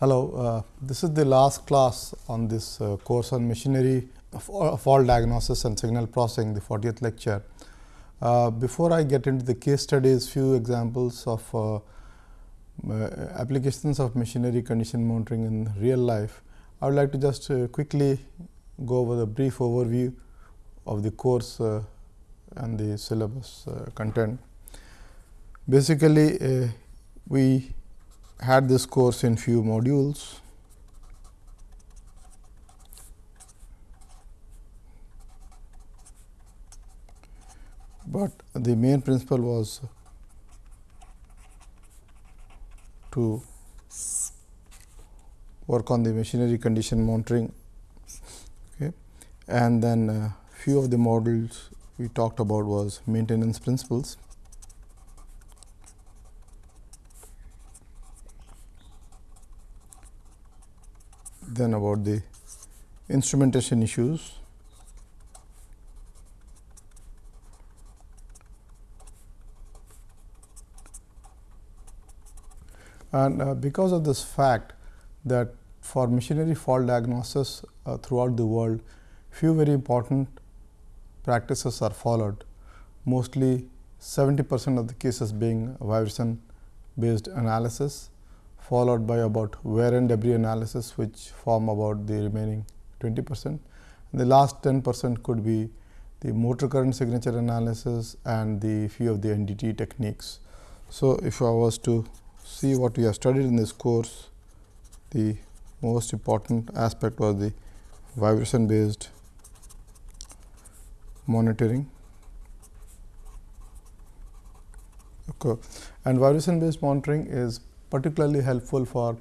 Hello, uh, this is the last class on this uh, course on machinery fault diagnosis and signal processing, the 40th lecture. Uh, before I get into the case studies, few examples of uh, uh, applications of machinery condition monitoring in real life. I would like to just uh, quickly go over the brief overview of the course and the syllabus content. Basically, we had this course in few modules. But the main principle was to work on the machinery condition monitoring okay. and then uh, few of the models we talked about was maintenance principles then about the instrumentation issues. And uh, because of this fact that for machinery fault diagnosis uh, throughout the world, few very important practices are followed. Mostly 70 percent of the cases being vibration based analysis followed by about wear and debris analysis which form about the remaining 20 percent. And The last 10 percent could be the motor current signature analysis and the few of the NDT techniques. So, if I was to see what we have studied in this course, the most important aspect was the vibration based monitoring. Okay. And vibration based monitoring is particularly helpful for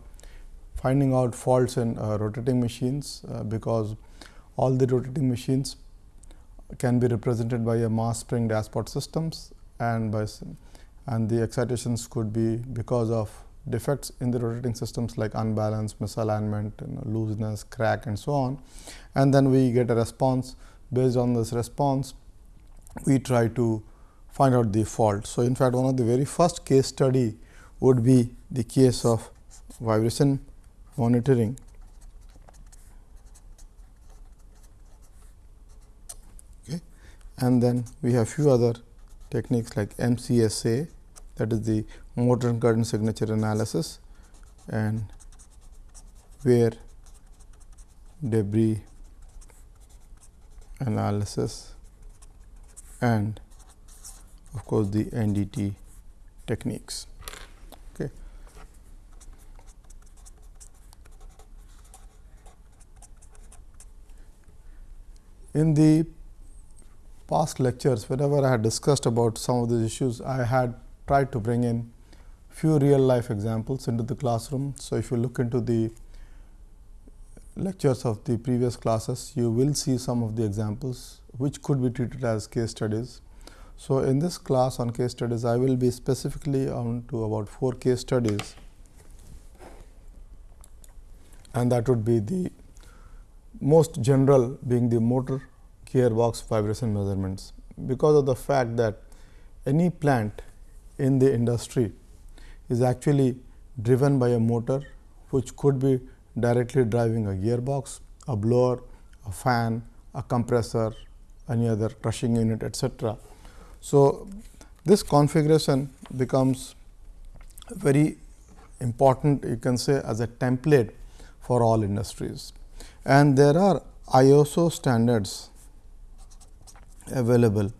finding out faults in uh, rotating machines, uh, because all the rotating machines can be represented by a mass spring dashpot systems and by and the excitations could be because of defects in the rotating systems like unbalance, misalignment, you know, looseness, crack and so on. And then we get a response based on this response, we try to find out the fault. So, in fact, one of the very first case study would be the case of vibration monitoring. Okay. And then we have few other techniques like MCSA that is the motor current signature analysis and wear debris analysis and of course, the NDT techniques. In the past lectures, whenever I had discussed about some of these issues, I had tried to bring in few real life examples into the classroom. So, if you look into the lectures of the previous classes, you will see some of the examples which could be treated as case studies. So, in this class on case studies, I will be specifically on to about four case studies and that would be the most general being the motor gearbox vibration measurements, because of the fact that any plant in the industry is actually driven by a motor which could be directly driving a gearbox, a blower, a fan, a compressor, any other crushing unit etc. So, this configuration becomes very important you can say as a template for all industries and there are ISO standards available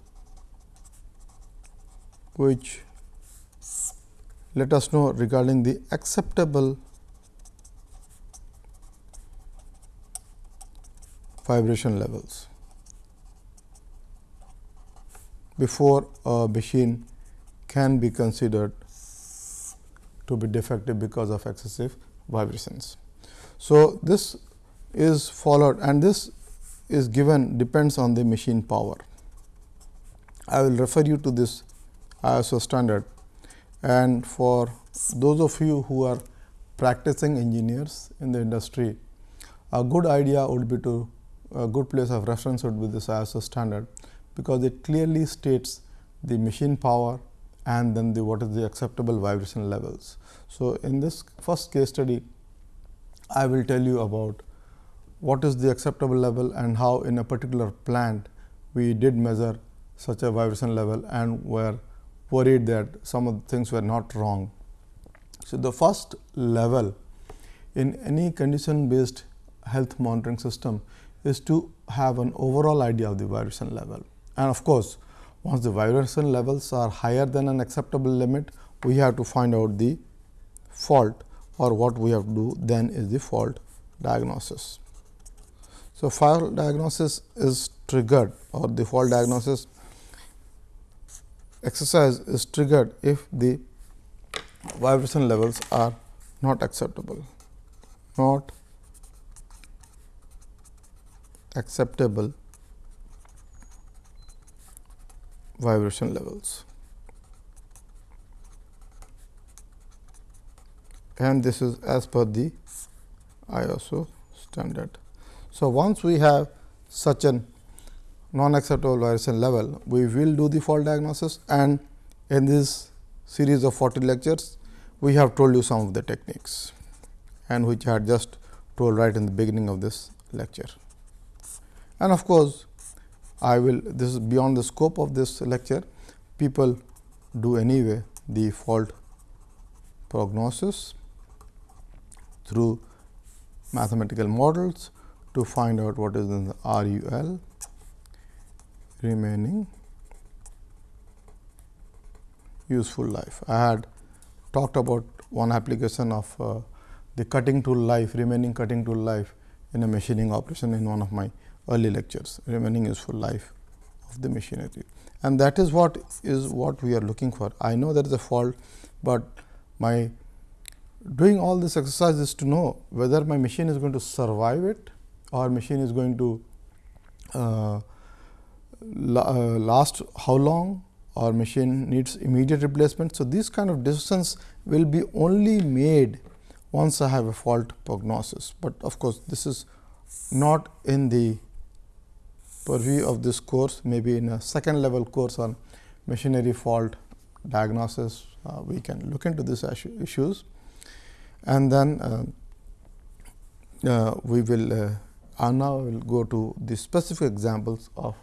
which let us know regarding the acceptable vibration levels before a machine can be considered to be defective because of excessive vibrations. So, this is followed and this is given depends on the machine power. I will refer you to this ISO standard and for those of you who are practicing engineers in the industry, a good idea would be to a good place of reference would be this ISO standard, because it clearly states the machine power and then the what is the acceptable vibration levels. So, in this first case study I will tell you about what is the acceptable level and how in a particular plant we did measure such a vibration level and were worried that some of the things were not wrong. So, the first level in any condition based health monitoring system is to have an overall idea of the vibration level. And of course, once the vibration levels are higher than an acceptable limit, we have to find out the fault or what we have to do then is the fault diagnosis. So, fault diagnosis is triggered or the fault diagnosis exercise is triggered if the vibration levels are not acceptable, not acceptable vibration levels. And this is as per the ISO standard. So, once we have such an non acceptable vibration level, we will do the fault diagnosis and in this series of 40 lectures, we have told you some of the techniques and which I had just told right in the beginning of this lecture. And of course, I will this is beyond the scope of this lecture people do anyway the fault prognosis through mathematical models to find out what is the RUL remaining useful life. I had talked about one application of uh, the cutting tool life remaining cutting tool life in a machining operation in one of my early lectures remaining useful life of the machinery and that is what is what we are looking for. I know there is a fault, but my doing all this exercise is to know whether my machine is going to survive it or machine is going to uh, la uh, last how long or machine needs immediate replacement. So, these kind of decisions will be only made once I have a fault prognosis, but of course, this is not in the purview of this course. Maybe in a second level course on machinery fault diagnosis uh, we can look into these issues. And then uh, uh, we will uh, now we will go to the specific examples of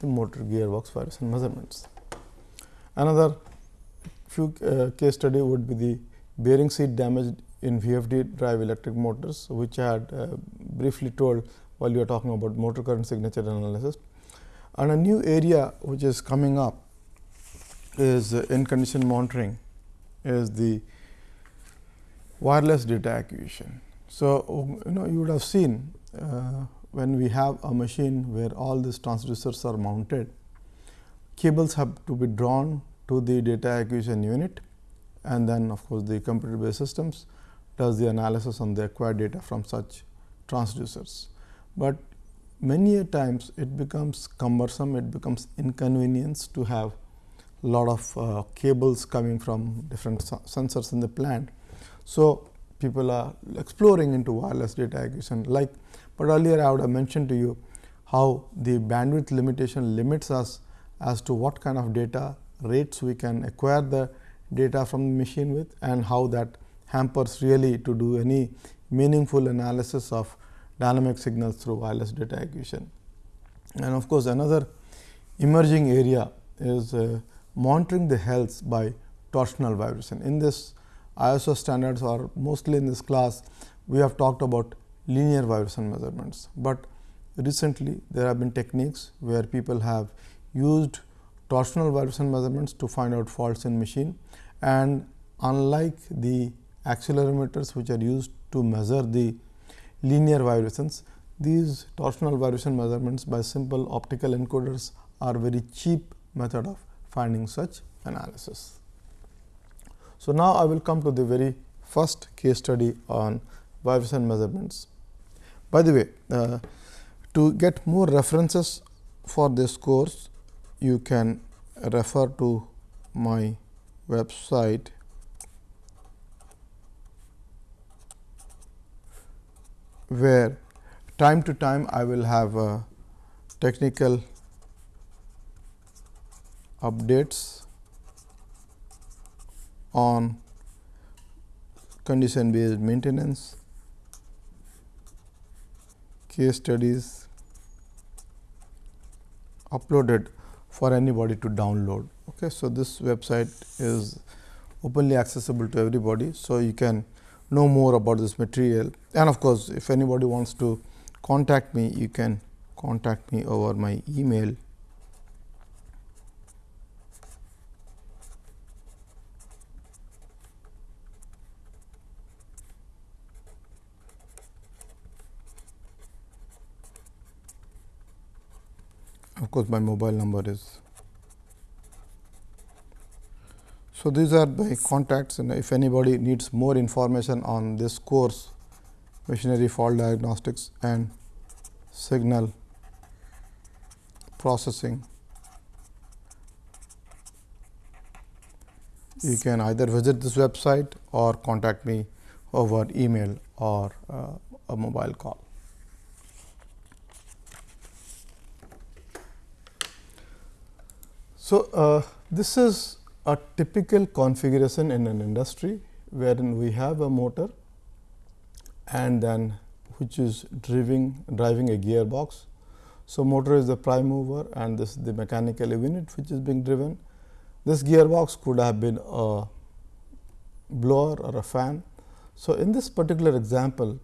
the motor gearbox vibration measurements. Another few uh, case study would be the bearing seat damage in VFD drive electric motors, which I had uh, briefly told while you are talking about motor current signature analysis. And a new area which is coming up is uh, in condition monitoring is the wireless data acquisition. So, you know you would have seen uh, when we have a machine where all these transducers are mounted, cables have to be drawn to the data acquisition unit and then of course, the computer based systems does the analysis on the acquired data from such transducers. But many a times it becomes cumbersome, it becomes inconvenience to have lot of uh, cables coming from different sensors in the plant. So, people are exploring into wireless data acquisition like, but earlier I would have mentioned to you how the bandwidth limitation limits us as to what kind of data rates we can acquire the data from the machine with and how that hampers really to do any meaningful analysis of dynamic signals through wireless data acquisition. And of course, another emerging area is uh, monitoring the health by torsional vibration. In this ISO standards or mostly in this class, we have talked about linear vibration measurements, but recently there have been techniques where people have used torsional vibration measurements to find out faults in machine and unlike the accelerometers which are used to measure the linear vibrations, these torsional vibration measurements by simple optical encoders are very cheap method of finding such analysis. So, now I will come to the very first case study on vibration measurements. By the way, uh, to get more references for this course, you can refer to my website where time to time I will have uh, technical updates on condition based maintenance case studies uploaded for anybody to download. Okay. So, this website is openly accessible to everybody. So, you can know more about this material and of course, if anybody wants to contact me, you can contact me over my email of course, my mobile number is. So, these are my contacts and if anybody needs more information on this course machinery fault diagnostics and signal processing, you can either visit this website or contact me over email or uh, a mobile call. So, uh, this is a typical configuration in an industry wherein we have a motor and then which is driving driving a gearbox. So, motor is the prime mover and this is the mechanical unit which is being driven. This gearbox could have been a blower or a fan. So, in this particular example,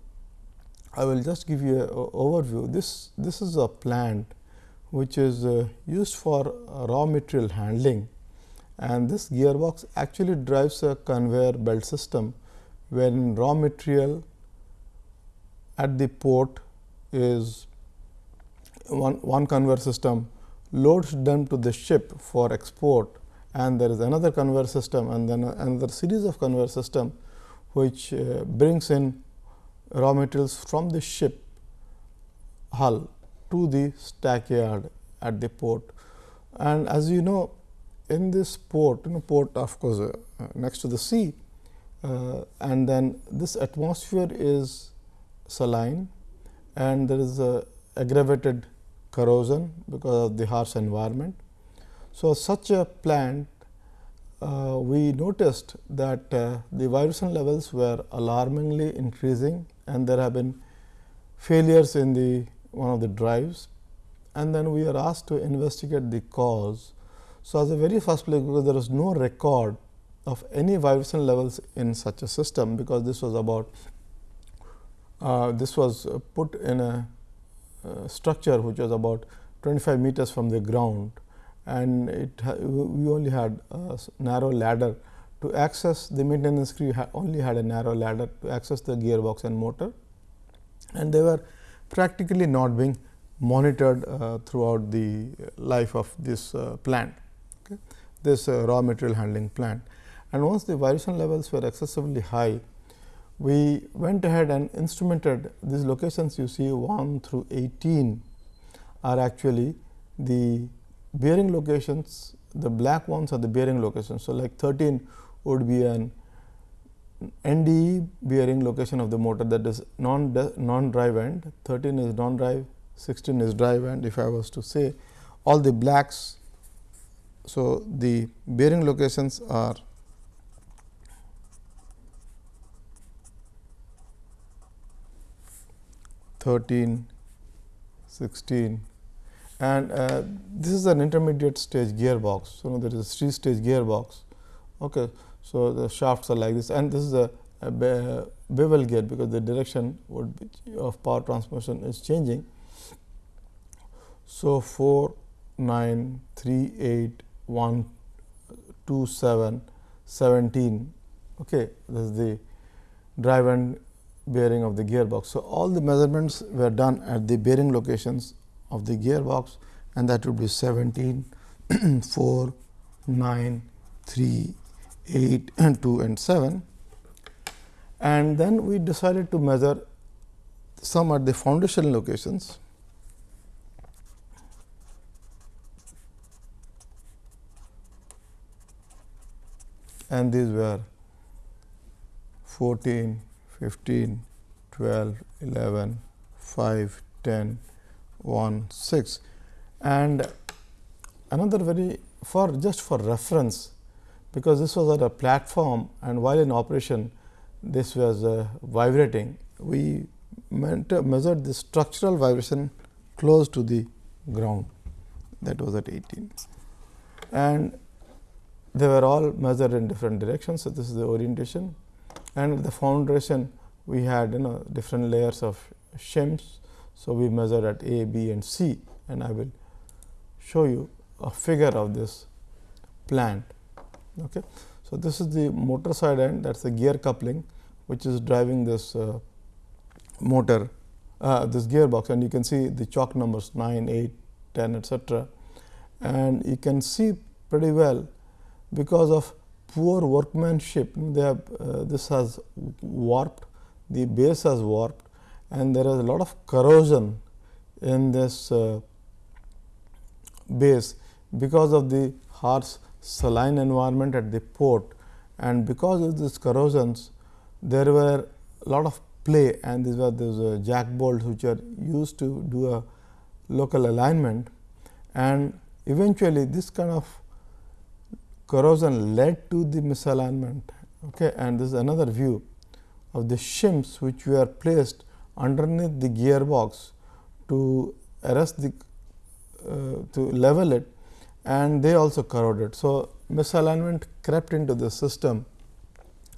I will just give you an overview. This, this is a plant which is uh, used for raw material handling. And this gearbox actually drives a conveyor belt system when raw material at the port is one, one conveyor system loads them to the ship for export. And there is another conveyor system and then another series of conveyor system which uh, brings in raw materials from the ship hull to the stackyard at the port. And as you know in this port, you know port of course, uh, next to the sea uh, and then this atmosphere is saline and there is a aggravated corrosion because of the harsh environment. So, such a plant uh, we noticed that uh, the vibration levels were alarmingly increasing and there have been failures in the one of the drives and then we are asked to investigate the cause. So, as a very first place because there was no record of any vibration levels in such a system because this was about uh, this was put in a uh, structure which was about 25 meters from the ground. And it we only had a narrow ladder. To access the maintenance crew ha only had a narrow ladder to access the gearbox and motor. And they were practically not being monitored uh, throughout the life of this uh, plant, okay? this uh, raw material handling plant. And once the vibration levels were excessively high, we went ahead and instrumented these locations you see 1 through 18 are actually the bearing locations, the black ones are the bearing locations. So, like 13 would be an NDE bearing location of the motor that is non non drive end, 13 is non drive, 16 is drive end if I was to say all the blacks. So, the bearing locations are Thirteen, sixteen, and uh, this is an intermediate stage gearbox. So, now there is a three stage gearbox. Okay. So, the shafts are like this and this is a, a bevel gear because the direction of power transmission is changing. So, 4, 9, 3, 8, 1, 2, 7, 17. Okay, this is the drive and bearing of the gearbox. So, all the measurements were done at the bearing locations of the gearbox and that would be 17, 4, 9, 3, 8 and 2 and 7. And then we decided to measure some at the foundation locations and these were 14, 15, 12, 11, 5, 10, 1, 6. And another very for just for reference, because this was at a platform and while in operation this was uh, vibrating, we measured the structural vibration close to the ground that was at 18 and they were all measured in different directions. So, this is the orientation and the foundation we had you know different layers of shims. So, we measured at A, B and C and I will show you a figure of this plant. Okay. So, this is the motor side end that is the gear coupling which is driving this uh, motor uh, this gearbox and you can see the chalk numbers 9, 8, 10 etcetera. And you can see pretty well because of poor workmanship they have uh, this has warped the base has warped and there is a lot of corrosion in this uh, base because of the harsh saline environment at the port. And because of these corrosions there were a lot of play and these were those uh, jack bolts which are used to do a local alignment. And eventually this kind of corrosion led to the misalignment okay? And this is another view of the shims which were placed underneath the gearbox to arrest the uh, to level it and they also corroded. So, misalignment crept into the system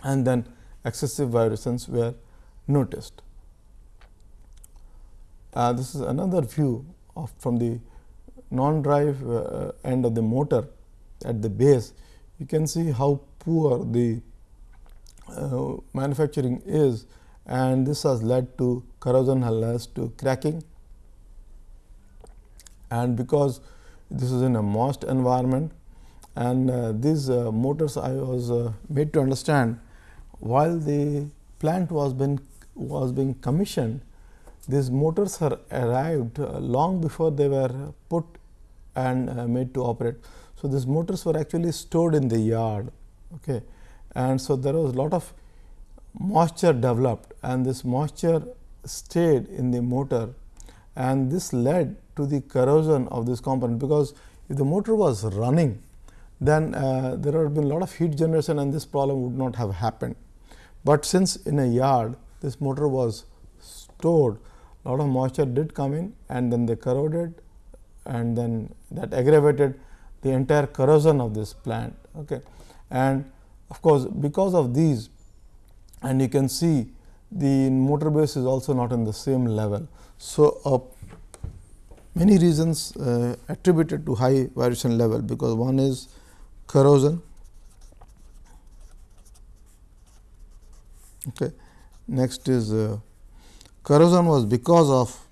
and then excessive vibrations were noticed. Uh, this is another view of from the non-drive uh, end of the motor at the base. You can see how poor the uh, manufacturing is and this has led to corrosion has led to cracking and because this is in a moist environment and uh, these uh, motors I was uh, made to understand while the plant was been was being commissioned these motors are arrived uh, long before they were put and uh, made to operate. So, these motors were actually stored in the yard okay. and so there was a lot of moisture developed and this moisture stayed in the motor and this led to the corrosion of this component because if the motor was running then uh, there would have been a lot of heat generation and this problem would not have happened. But since in a yard this motor was stored a lot of moisture did come in and then they corroded and then that aggravated the entire corrosion of this plant. Okay. And of course, because of these and you can see the motor base is also not in the same level. So, uh, many reasons uh, attributed to high vibration level because one is corrosion. Okay. Next is uh, corrosion was because of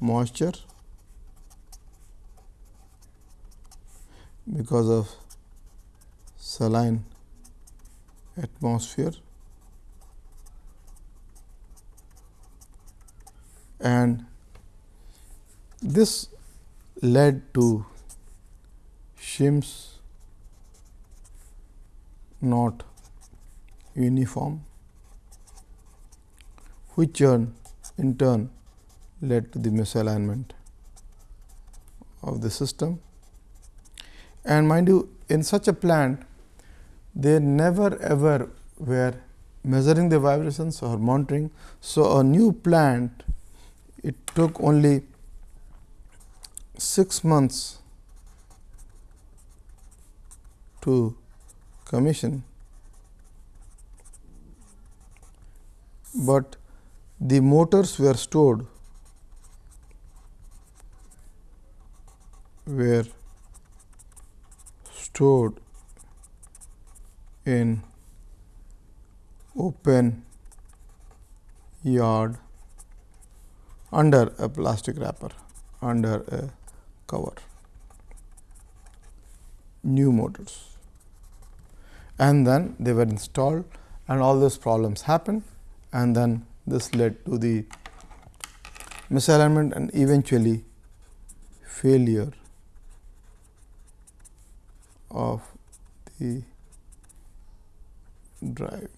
moisture because of saline atmosphere and this led to shims not uniform which in turn led to the misalignment of the system. And mind you in such a plant they never ever were measuring the vibrations or monitoring. So, a new plant it took only 6 months to commission, but the motors were stored were stored in open yard under a plastic wrapper under a cover new motors and then they were installed and all those problems happened and then this led to the misalignment and eventually failure of the drive.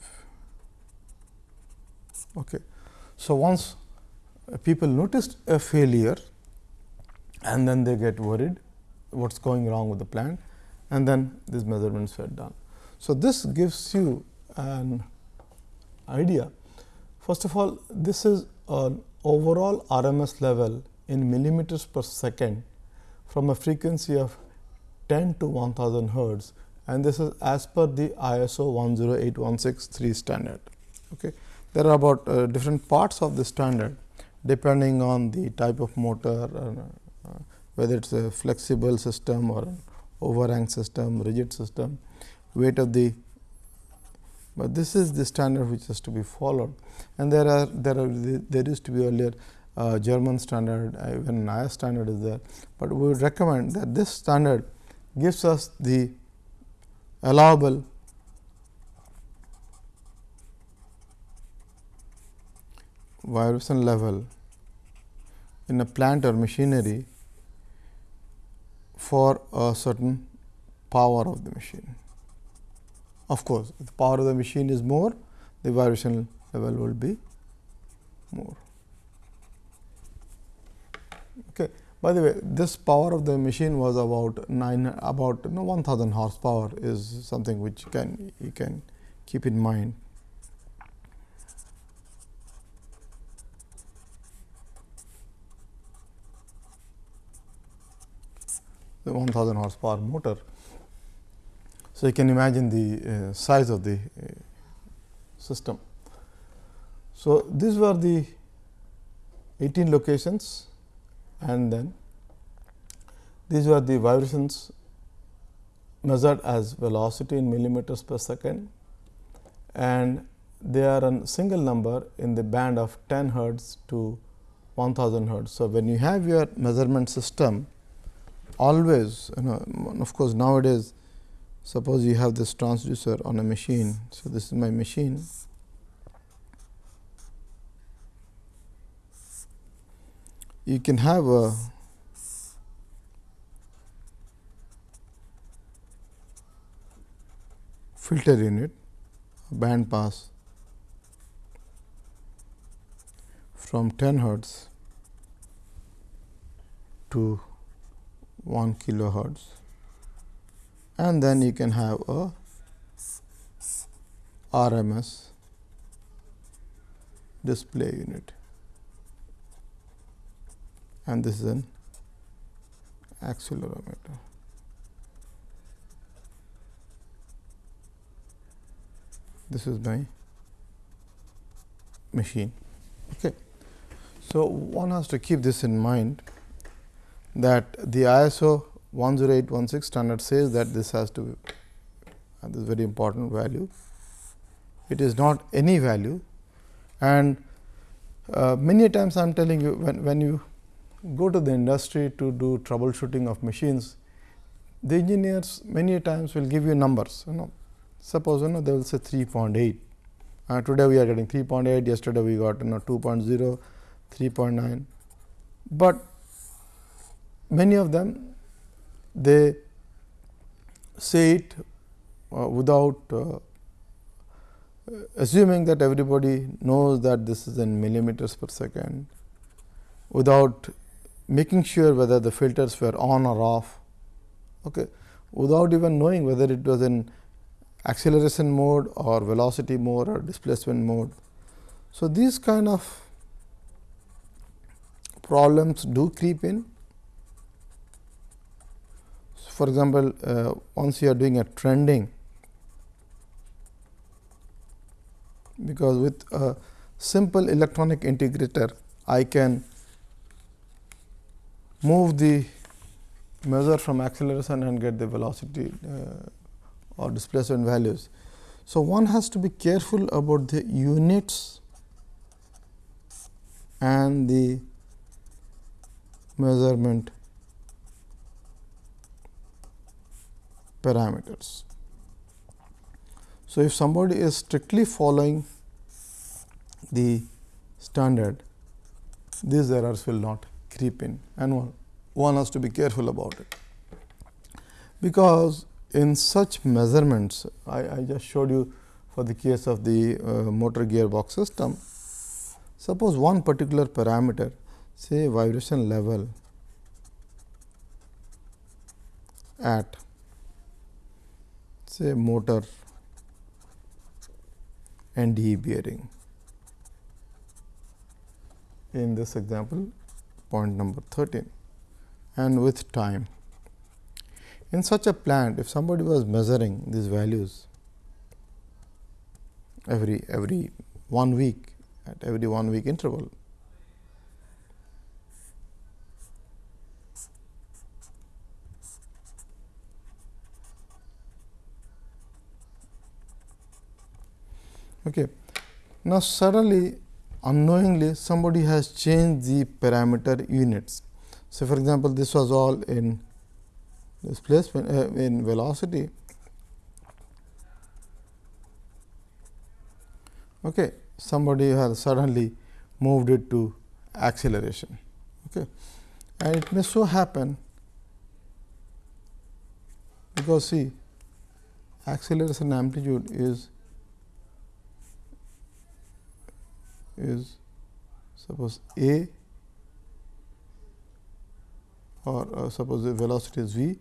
Okay. So, once people noticed a failure and then they get worried what is going wrong with the plant and then these measurements were done. So, this gives you an idea First of all, this is an overall RMS level in millimeters per second from a frequency of 10 to 1000 hertz and this is as per the ISO 108163 standard. Okay. There are about uh, different parts of the standard depending on the type of motor, uh, whether it is a flexible system or overhang system, rigid system, weight of the but this is the standard which has to be followed. And there are there are there used to be earlier uh, German standard uh, even NIAS standard is there, but we would recommend that this standard gives us the allowable vibration level in a plant or machinery for a certain power of the machine. Of course, if the power of the machine is more, the vibration level will be more. Okay. By the way, this power of the machine was about nine about you know, 1000 horsepower is something which can you can keep in mind. The 1000 horsepower motor. So, you can imagine the uh, size of the uh, system. So, these were the 18 locations and then these were the vibrations measured as velocity in millimeters per second and they are a single number in the band of 10 hertz to 1000 hertz. So, when you have your measurement system always you know of course, nowadays suppose you have this transducer on a machine. So, this is my machine you can have a filter in unit band pass from 10 hertz to 1 kilohertz and then you can have a RMS display unit and this is an accelerometer. This is my machine. Okay. So, one has to keep this in mind that the ISO 10816 standard says that this has to be and this is very important value. It is not any value and uh, many times I am telling you when, when you go to the industry to do troubleshooting of machines, the engineers many times will give you numbers. You know, suppose you know they will say 3.8. Uh, today we are getting 3.8. Yesterday we got you know 2.0, 3.9. But many of them they say it uh, without uh, assuming that everybody knows that this is in millimeters per second, without making sure whether the filters were on or off okay, without even knowing whether it was in acceleration mode or velocity mode or displacement mode. So, these kind of problems do creep in. For example, uh, once you are doing a trending, because with a simple electronic integrator, I can move the measure from acceleration and get the velocity uh, or displacement values. So, one has to be careful about the units and the measurement parameters. So, if somebody is strictly following the standard, these errors will not creep in and one, one has to be careful about it. Because in such measurements, I, I just showed you for the case of the uh, motor gearbox system, suppose one particular parameter say vibration level at say motor NDE bearing in this example point number 13 and with time. In such a plant, if somebody was measuring these values every every one week at every one week interval, Okay. Now, suddenly unknowingly somebody has changed the parameter units. So, for example, this was all in displacement uh, in velocity. Okay. Somebody has suddenly moved it to acceleration. Okay. And it may so happen because see acceleration amplitude is is suppose a or uh, suppose the velocity is v,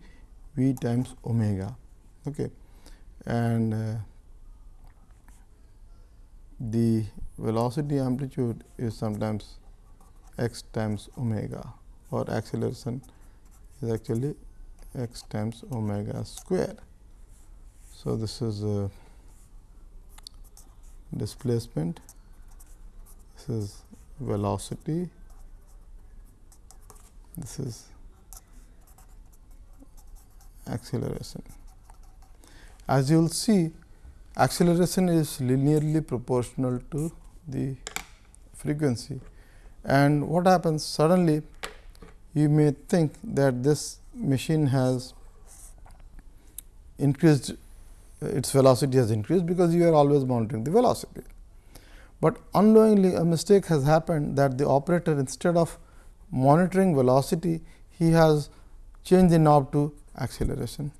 v times omega. Okay. And uh, the velocity amplitude is sometimes x times omega or acceleration is actually x times omega square. So, this is a displacement this is velocity, this is acceleration. As you will see, acceleration is linearly proportional to the frequency. And what happens suddenly you may think that this machine has increased its velocity has increased because you are always monitoring the velocity but unknowingly a mistake has happened that the operator instead of monitoring velocity, he has changed the knob to acceleration.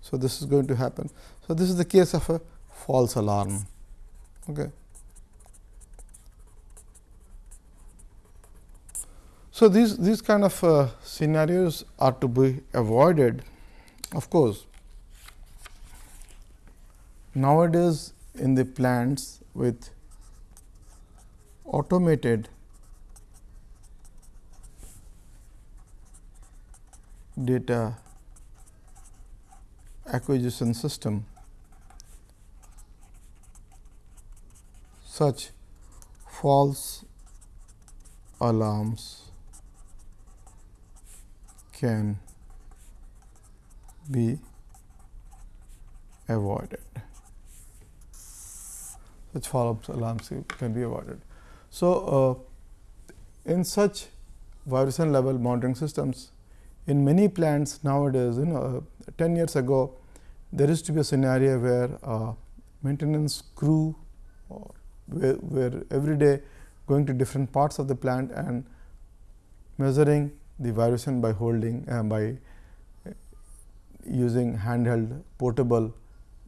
So, this is going to happen. So, this is the case of a false alarm. Okay. So, these, these kind of uh, scenarios are to be avoided. Of course, nowadays in the plants with automated data acquisition system such false alarms can be avoided. Such false alarms can be avoided. So, uh, in such vibration level monitoring systems, in many plants nowadays, you know, uh, 10 years ago, there used to be a scenario where uh, maintenance crew were, were every day going to different parts of the plant and measuring the vibration by holding uh, by using handheld portable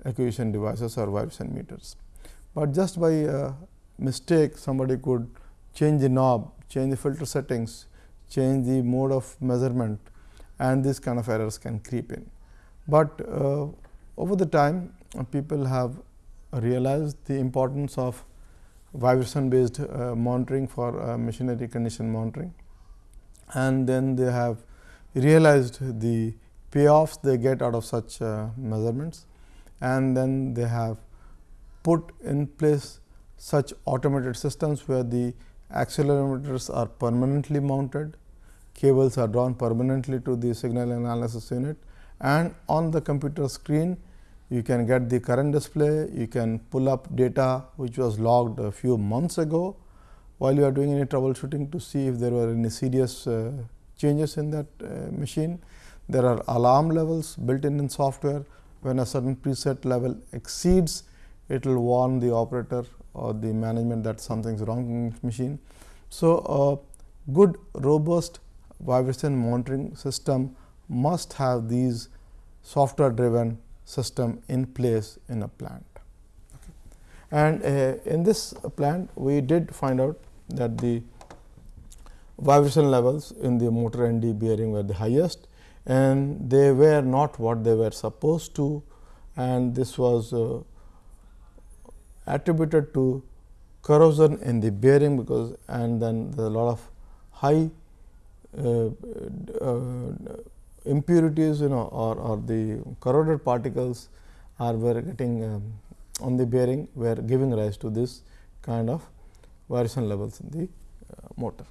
acquisition devices or vibration meters. But just by uh, mistake somebody could change the knob, change the filter settings, change the mode of measurement and these kind of errors can creep in. But uh, over the time people have realized the importance of vibration based uh, monitoring for uh, machinery condition monitoring and then they have realized the payoffs they get out of such uh, measurements and then they have put in place such automated systems where the accelerometers are permanently mounted, cables are drawn permanently to the signal analysis unit and on the computer screen you can get the current display, you can pull up data which was logged a few months ago while you are doing any troubleshooting to see if there were any serious uh, changes in that uh, machine. There are alarm levels built in in software when a certain preset level exceeds it will warn the operator or the management that something is wrong in the machine. So, a good robust vibration monitoring system must have these software driven system in place in a plant. Okay. And uh, in this plant we did find out that the vibration levels in the motor ND bearing were the highest and they were not what they were supposed to and this was uh, attributed to corrosion in the bearing because and then there are a lot of high uh, uh, impurities you know or, or the corroded particles are were getting um, on the bearing were giving rise to this kind of variation levels in the uh, motor.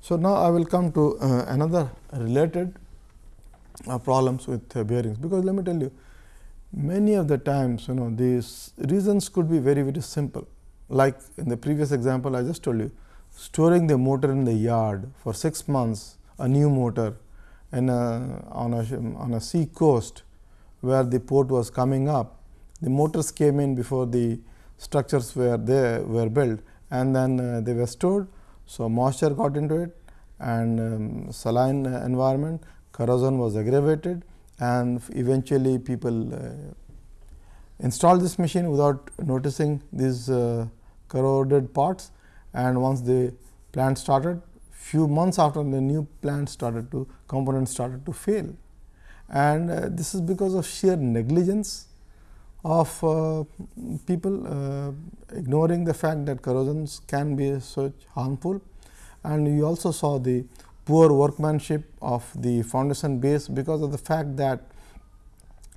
So, now I will come to uh, another related uh, problems with uh, bearings, because let me tell you many of the times you know these reasons could be very very simple. Like in the previous example I just told you storing the motor in the yard for 6 months a new motor in a, on a on a sea coast where the port was coming up the motors came in before the structures were there were built and then uh, they were stored. So, moisture got into it and um, saline environment corrosion was aggravated and eventually people uh, installed this machine without noticing these uh, corroded parts. And once the plant started few months after the new plant started to components started to fail. And uh, this is because of sheer negligence of uh, people uh, ignoring the fact that corrosions can be such harmful. And you also saw the poor workmanship of the foundation base because of the fact that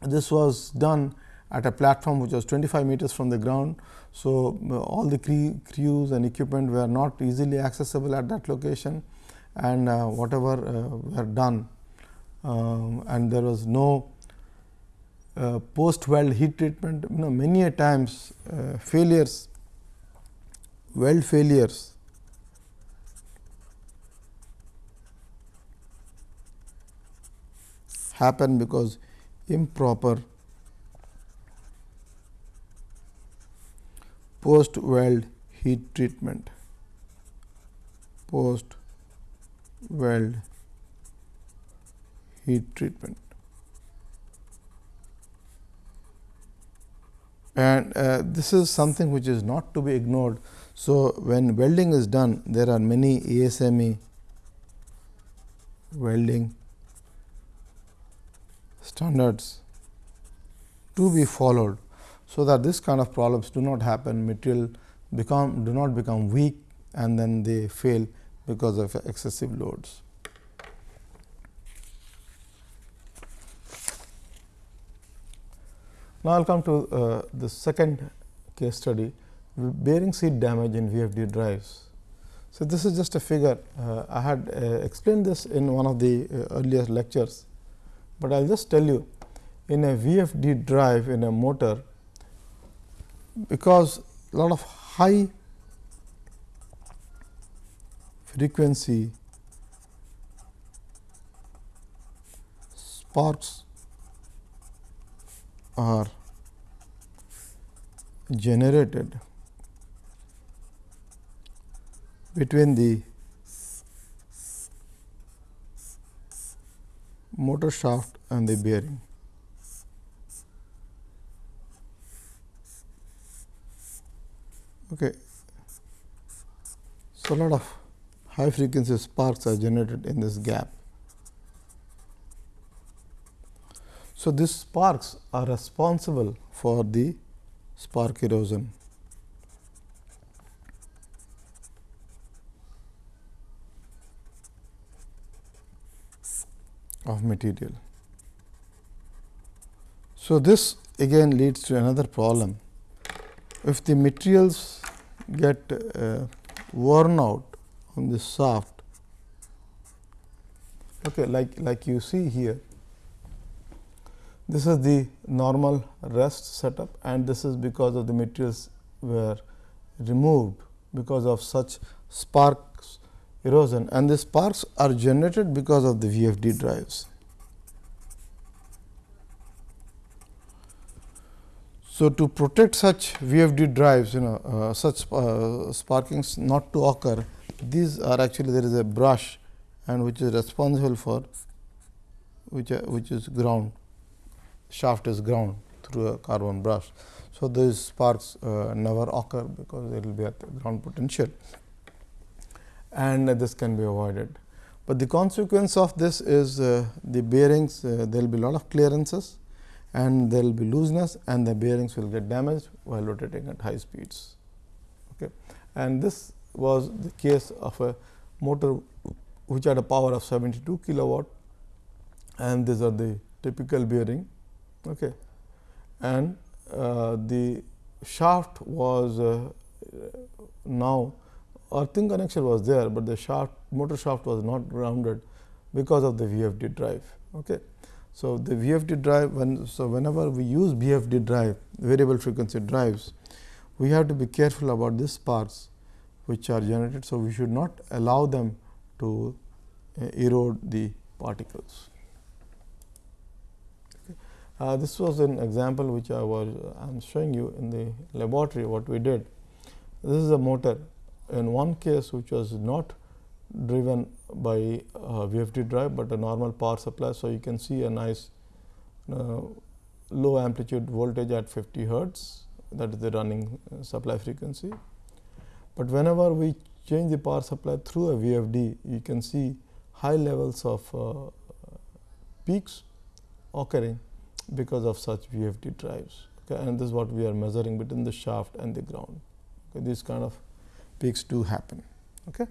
this was done at a platform which was 25 meters from the ground. So, all the crews and equipment were not easily accessible at that location and uh, whatever uh, were done um, and there was no uh, post weld heat treatment you know many a times uh, failures weld failures happen because improper post weld heat treatment post weld heat treatment and uh, this is something which is not to be ignored. So, when welding is done there are many ASME welding standards to be followed. So, that this kind of problems do not happen material become do not become weak and then they fail because of excessive loads. Now, I will come to uh, the second case study bearing seat damage in VFD drives. So, this is just a figure uh, I had uh, explained this in one of the uh, earlier lectures, but I will just tell you in a VFD drive in a motor because a lot of high frequency sparks are generated between the motor shaft and the bearing. Okay. So, a lot of high frequency sparks are generated in this gap. So, these sparks are responsible for the spark erosion. Of material. So, this again leads to another problem. If the materials get uh, worn out on the shaft, okay, like, like you see here, this is the normal rest setup and this is because of the materials were removed because of such sparks erosion and the sparks are generated because of the VFD drives. So, to protect such VFD drives you know uh, such uh, sparkings not to occur these are actually there is a brush and which is responsible for which uh, which is ground shaft is ground through a carbon brush. So, these sparks uh, never occur because it will be the ground potential and this can be avoided. But the consequence of this is uh, the bearings uh, there will be a lot of clearances and there will be looseness and the bearings will get damaged while rotating at high speeds. Okay. And this was the case of a motor which had a power of 72 kilowatt and these are the typical bearing. Okay. And uh, the shaft was uh, now earthing connection was there, but the shaft motor shaft was not grounded because of the VFD drive. Okay. So, the VFD drive when so whenever we use VFD drive variable frequency drives we have to be careful about these sparks which are generated. So, we should not allow them to uh, erode the particles. Okay. Uh, this was an example which I was I am showing you in the laboratory what we did. This is a motor in one case which was not driven by uh, VFD drive, but a normal power supply. So, you can see a nice uh, low amplitude voltage at 50 hertz that is the running uh, supply frequency. But whenever we change the power supply through a VFD, you can see high levels of uh, peaks occurring because of such VFD drives. Okay, and this is what we are measuring between the shaft and the ground. Okay, these kind of peaks do happen. Okay.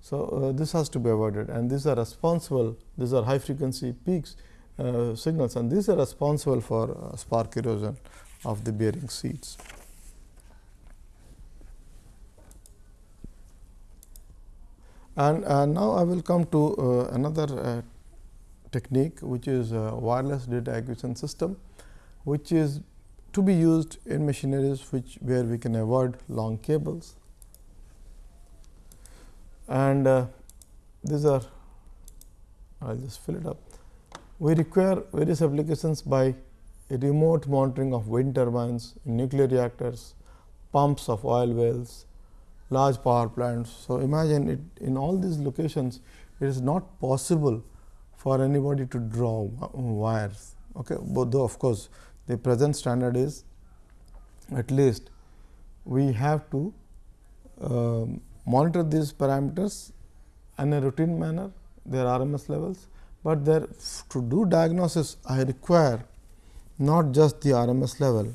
So, uh, this has to be avoided and these are responsible, these are high frequency peaks uh, signals and these are responsible for uh, spark erosion of the bearing seats. And now, I will come to uh, another uh, technique which is wireless data acquisition system, which is to be used in machineries which where we can avoid long cables and uh, these are I will just fill it up. We require various applications by remote monitoring of wind turbines, nuclear reactors, pumps of oil wells, large power plants. So, imagine it in all these locations it is not possible for anybody to draw wires. Okay. But though of course, the present standard is at least we have to um, monitor these parameters in a routine manner their RMS levels, but there to do diagnosis I require not just the RMS level,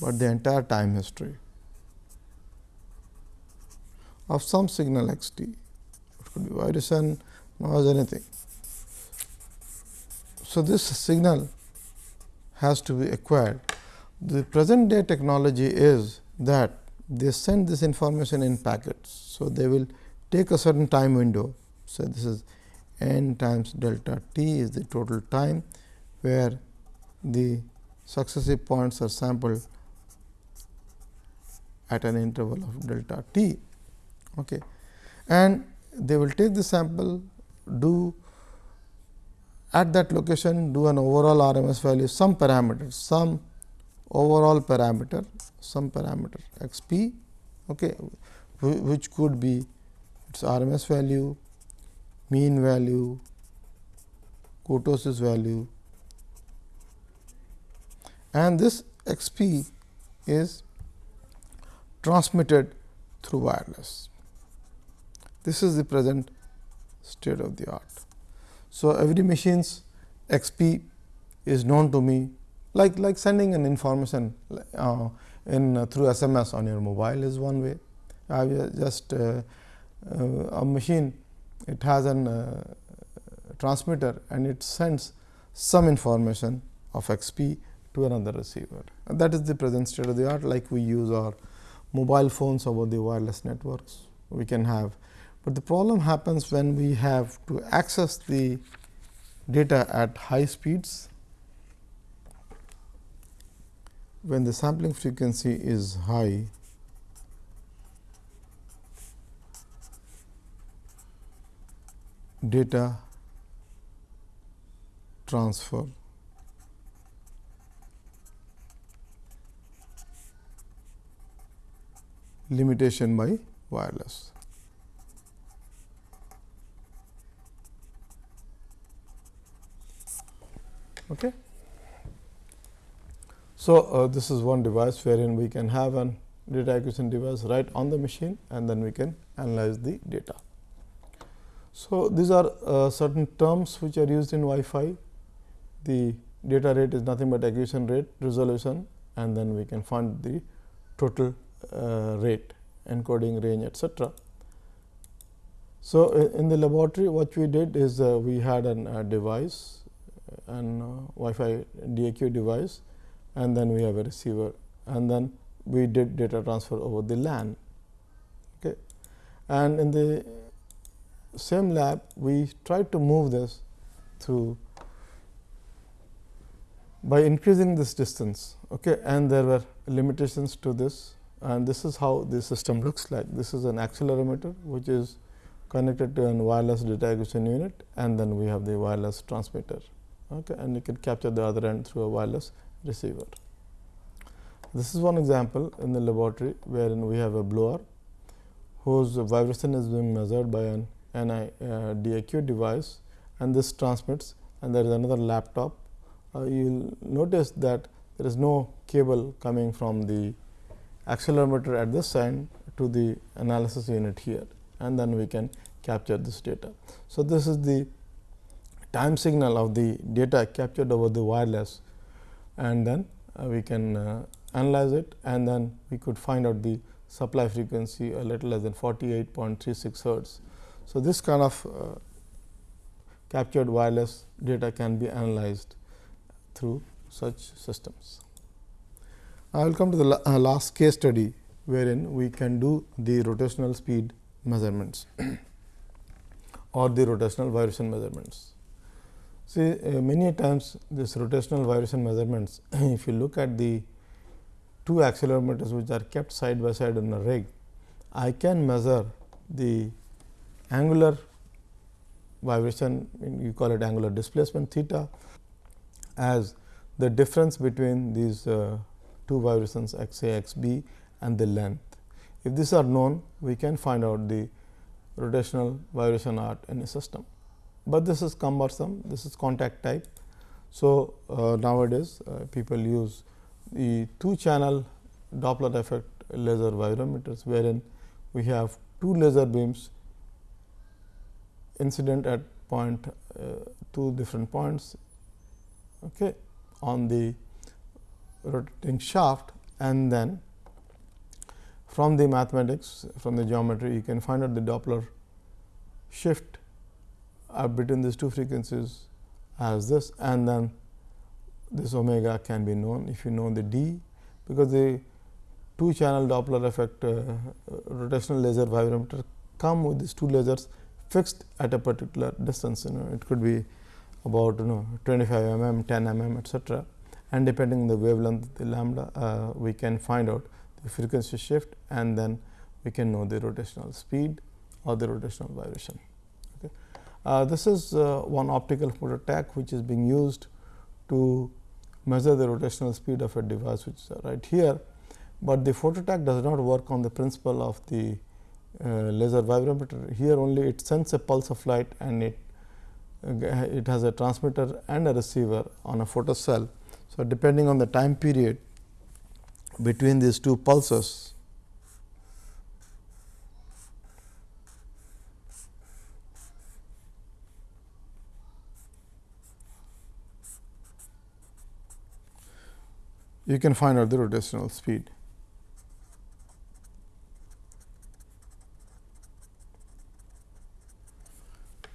but the entire time history of some signal x t. It could be vibration, noise, anything. So, this signal has to be acquired. The present day technology is that they send this information in packets. So, they will take a certain time window. So, this is n times delta t is the total time where the successive points are sampled at an interval of delta t. Okay. And they will take the sample, do at that location do an overall RMS value, some parameters, some overall parameter some parameter x p okay, which could be its RMS value, mean value, kurtosis value and this x p is transmitted through wireless. This is the present state of the art. So, every machine's x p is known to me like like sending an information uh, in uh, through SMS on your mobile is one way. I just uh, uh, a machine it has an uh, transmitter and it sends some information of XP to another receiver. And that is the present state of the art like we use our mobile phones over the wireless networks we can have. But the problem happens when we have to access the data at high speeds when the sampling frequency is high, data transfer limitation by wireless. Okay. So, uh, this is one device wherein we can have an data acquisition device right on the machine and then we can analyze the data. So, these are uh, certain terms which are used in Wi-Fi. The data rate is nothing but acquisition rate resolution and then we can find the total uh, rate encoding range etcetera. So, in the laboratory what we did is uh, we had a uh, device an uh, Wi-Fi DAQ device and then we have a receiver and then we did data transfer over the LAN. Okay. And in the same lab we tried to move this through by increasing this distance okay, and there were limitations to this and this is how the system looks like. This is an accelerometer which is connected to a wireless data acquisition unit and then we have the wireless transmitter okay, and you can capture the other end through a wireless receiver. This is one example in the laboratory wherein we have a blower whose vibration is being measured by an NI uh, DAQ device and this transmits and there is another laptop. Uh, you will notice that there is no cable coming from the accelerometer at this end to the analysis unit here and then we can capture this data. So, this is the time signal of the data captured over the wireless and then uh, we can uh, analyze it and then we could find out the supply frequency a little less than 48.36 hertz. So, this kind of uh, captured wireless data can be analyzed through such systems. I will come to the la uh, last case study wherein we can do the rotational speed measurements or the rotational vibration measurements. See uh, many times this rotational vibration measurements if you look at the two accelerometers which are kept side by side in a rig, I can measure the angular vibration you call it angular displacement theta as the difference between these uh, two vibrations x a x b and the length. If these are known we can find out the rotational vibration art in a system but this is cumbersome this is contact type. So, uh, nowadays uh, people use the two channel Doppler effect laser vibrometers wherein we have two laser beams incident at point uh, two different points okay, on the rotating shaft and then from the mathematics from the geometry you can find out the Doppler shift are between these two frequencies as this and then this omega can be known if you know the d because the two channel Doppler effect uh, rotational laser vibrometer come with these two lasers fixed at a particular distance you know it could be about you know 25 mm 10 mm etcetera and depending on the wavelength the lambda uh, we can find out the frequency shift and then we can know the rotational speed or the rotational vibration. Uh, this is uh, one optical phototach which is being used to measure the rotational speed of a device which is right here, but the phototach does not work on the principle of the uh, laser vibrometer. Here only it sends a pulse of light and it it has a transmitter and a receiver on a photocell. So, depending on the time period between these two pulses you can find out the rotational speed.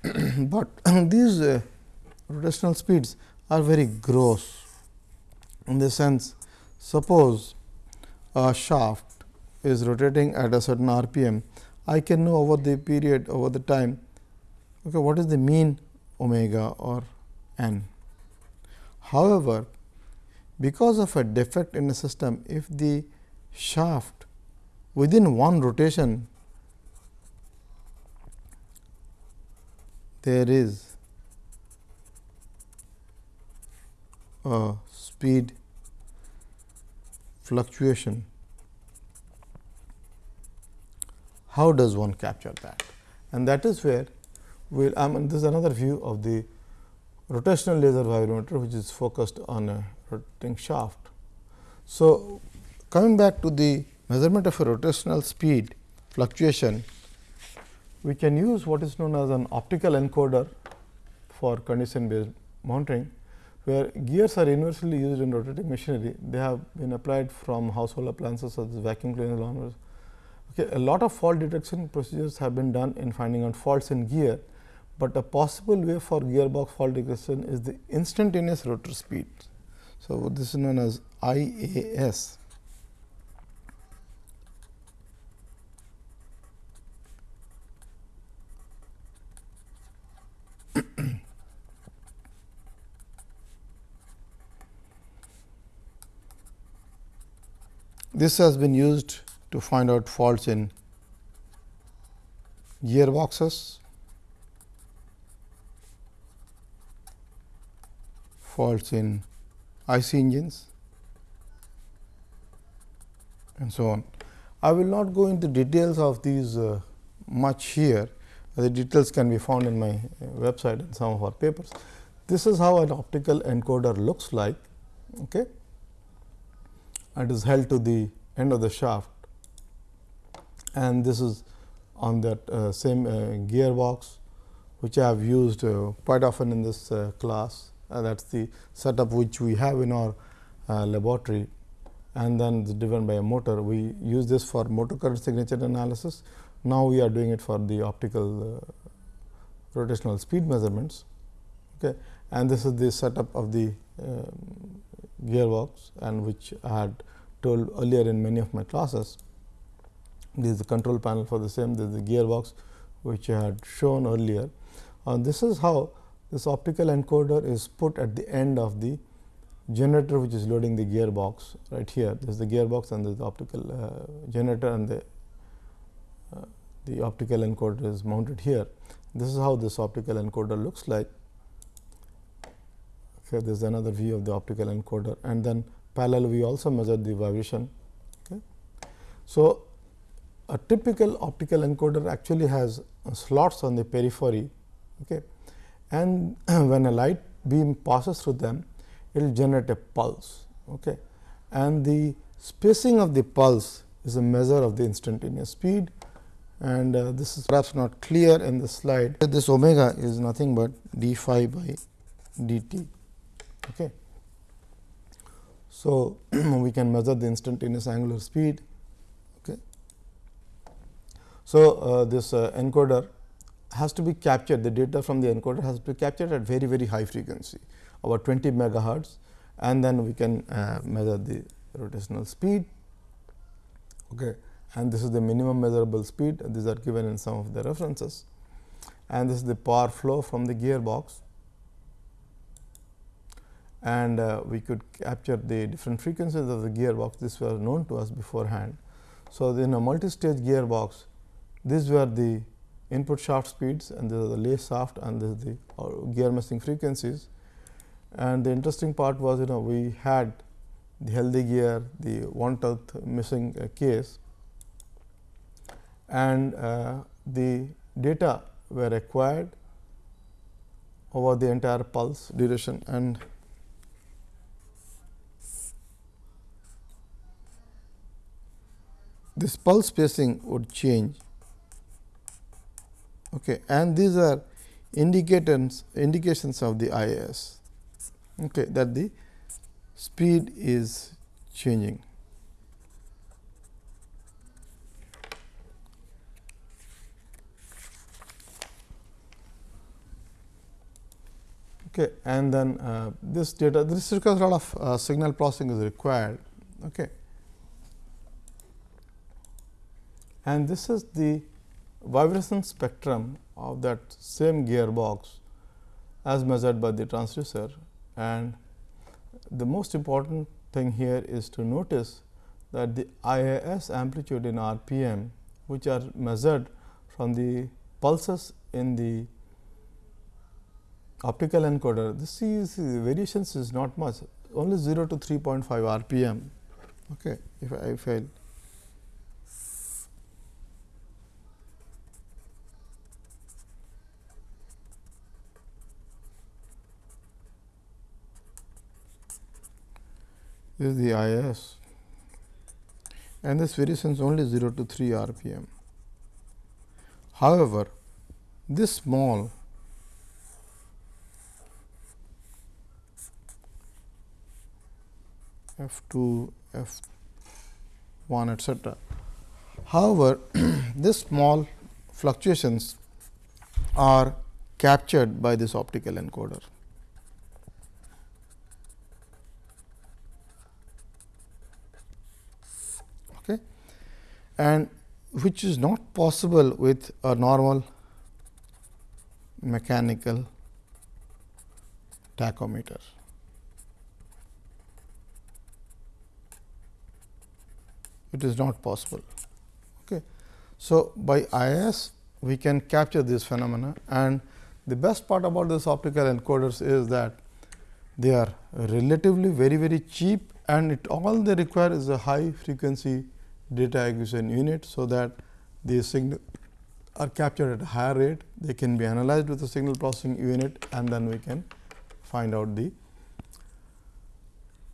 but these uh, rotational speeds are very gross in the sense suppose a shaft is rotating at a certain rpm I can know over the period over the time okay, what is the mean omega or n. However, because of a defect in the system, if the shaft within one rotation there is a speed fluctuation, how does one capture that? And that is where we will, I mean, this is another view of the rotational laser vibrometer, which is focused on a rotating shaft. So, coming back to the measurement of a rotational speed fluctuation, we can use what is known as an optical encoder for condition based monitoring where gears are universally used in rotating machinery. They have been applied from household appliances such as vacuum cleaners, lawnmowers. Okay, a lot of fault detection procedures have been done in finding out faults in gear, but a possible way for gearbox fault detection is the instantaneous rotor speed. So, this is known as IAS. This has been used to find out faults in gearboxes, faults in IC engines and so on. I will not go into details of these uh, much here, the details can be found in my uh, website and some of our papers. This is how an optical encoder looks like. Okay and is held to the end of the shaft and this is on that uh, same uh, gearbox which I have used uh, quite often in this uh, class uh, that is the setup which we have in our uh, laboratory and then driven by a motor. We use this for motor current signature analysis. Now, we are doing it for the optical rotational speed measurements okay. and this is the setup of the um, gearbox and which I had told earlier in many of my classes. This is the control panel for the same, this is the gearbox which I had shown earlier. Uh, this is how this optical encoder is put at the end of the generator which is loading the gearbox right here. This is the gearbox and the optical uh, generator and the uh, the optical encoder is mounted here. This is how this optical encoder looks like. Okay, this is another view of the optical encoder and then parallel we also measure the vibration. Okay. So, a typical optical encoder actually has slots on the periphery okay. And when a light beam passes through them it will generate a pulse okay. and the spacing of the pulse is a measure of the instantaneous speed and uh, this is perhaps not clear in the slide. This omega is nothing but d phi by d t. Okay. So, we can measure the instantaneous angular speed. Okay. So, uh, this uh, encoder has to be captured the data from the encoder has to be captured at very very high frequency about 20 megahertz and then we can uh, measure the rotational speed okay. and this is the minimum measurable speed these are given in some of the references and this is the power flow from the gearbox and uh, we could capture the different frequencies of the gearbox. This was known to us beforehand. So, in a multi-stage gearbox, these were the input shaft speeds and this is the lay shaft and this is the uh, gear meshing frequencies. And the interesting part was you know we had the healthy gear, the one tenth missing uh, case and uh, the data were acquired over the entire pulse duration and this pulse spacing would change okay and these are indicators indications of the IS okay that the speed is changing. Okay and then uh, this data this requires a lot of uh, signal processing is required. Okay. And this is the vibration spectrum of that same gearbox as measured by the transducer. And the most important thing here is to notice that the IAS amplitude in RPM which are measured from the pulses in the optical encoder this is the variations is not much only 0 to 3.5 RPM okay if I, if I this is the IS and this variation is only 0 to 3 rpm. However, this small F 2, F 1 etcetera. However, this small fluctuations are captured by this optical encoder. Okay. And which is not possible with a normal mechanical tachometer. It is not possible. Okay. So, by IS we can capture this phenomena and the best part about this optical encoders is that they are relatively very very cheap and it all they require is a high frequency data acquisition unit. So, that the signal are captured at a higher rate they can be analyzed with a signal processing unit and then we can find out the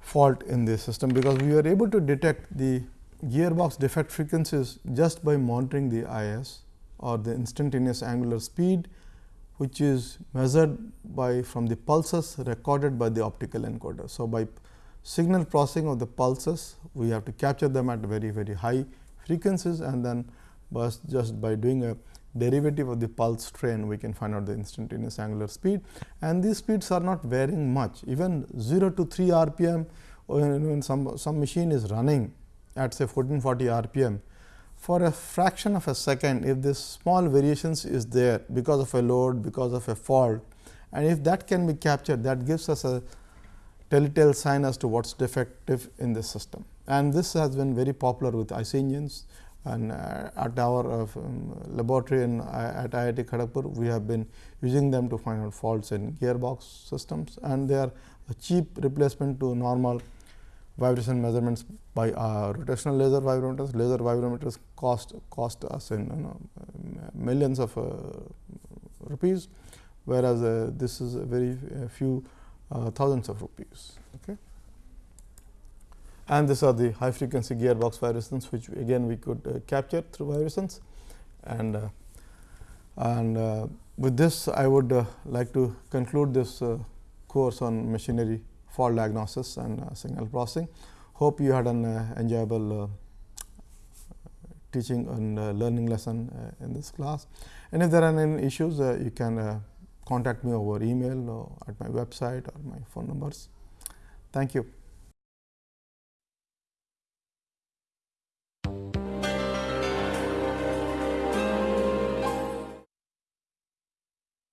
fault in the system because we are able to detect the gearbox defect frequencies just by monitoring the IS or the instantaneous angular speed which is measured by from the pulses recorded by the optical encoder. So, by signal processing of the pulses we have to capture them at very very high frequencies and then just by doing a derivative of the pulse train we can find out the instantaneous angular speed. And these speeds are not varying much. Even 0 to 3 rpm when some some machine is running at say 1440 rpm for a fraction of a second if this small variations is there because of a load because of a fault and if that can be captured that gives us a telltale sign as to what is defective in the system. And this has been very popular with IC and uh, at our uh, um, laboratory in, uh, at IIT Kharagpur, we have been using them to find out faults in gearbox systems and they are a cheap replacement to normal vibration measurements by uh, rotational laser vibrometers. Laser vibrometers cost cost us in you know, millions of uh, rupees, whereas uh, this is a very few thousands of rupees. Okay and these are the high frequency gearbox vibrations which again we could uh, capture through vibrations and uh, and uh, with this I would uh, like to conclude this uh, course on machinery fault diagnosis and uh, signal processing. Hope you had an enjoyable teaching and learning lesson in this class and if there are any issues you can contact me over email or at my website or my phone numbers. Thank you.